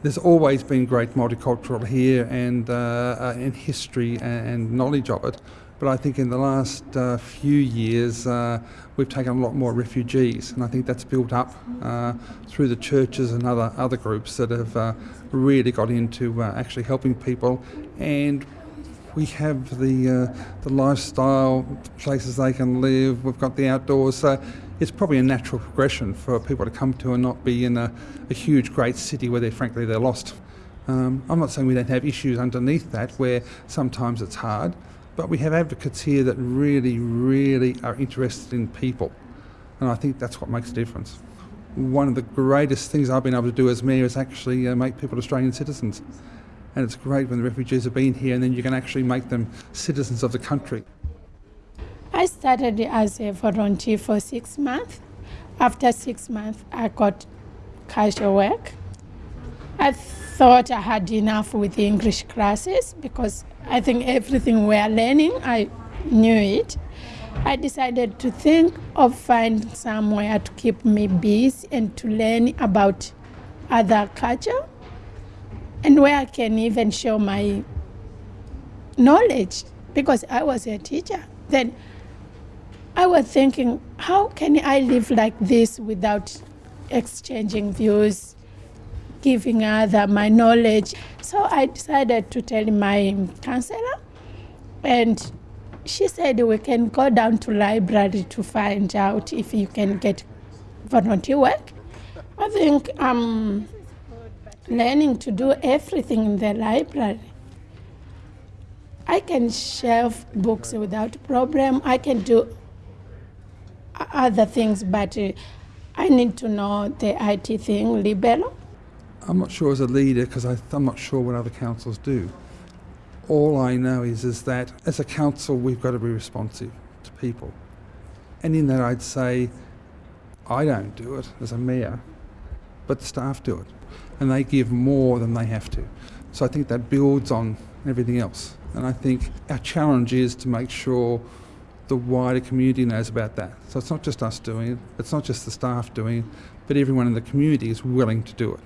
There's always been great multicultural here and, uh, uh, and history and, and, knowledge of it. But I think in the last uh, few years uh, we've taken a lot more refugees, and I think that's built up uh, through the churches and other other groups that have uh, really got into actually helping people. And we have the uh, the lifestyle places they can live. We've got the outdoors, so it's probably a natural progression for people to come to and not be in a, a huge, great city where they're frankly they're lost. Um, I'm not saying we don't have issues underneath that where sometimes it's hard, but we have advocates here that really, really are interested in people, and I think that's what makes a difference. One of the greatest things I've been able to do as mayor is actually uh, make people Australian citizens and it's great when the refugees have been here and then you can actually make them citizens of the country. I started as a volunteer for six months. After six months, I got casual work. I thought I had enough with the English classes because I think everything we are learning, I knew it. I decided to think of finding somewhere to keep me busy and to learn about other culture and where I can even show my knowledge because I was a teacher. Then I was thinking, how can I live like this without exchanging views, giving other my knowledge? So I decided to tell my counselor, and she said we can go down to library to find out if you can get volunteer work. I think um, learning to do everything in the library. I can shelf books without problem. I can do other things, but uh, I need to know the IT thing, libello. I'm not sure as a leader because I'm not sure what other councils do. All I know is, is that as a council, we've got to be responsive to people. And in that, I'd say I don't do it as a mayor, but the staff do it and they give more than they have to. So I think that builds on everything else. And I think our challenge is to make sure the wider community knows about that. So it's not just us doing it, it's not just the staff doing it, but everyone in the community is willing to do it.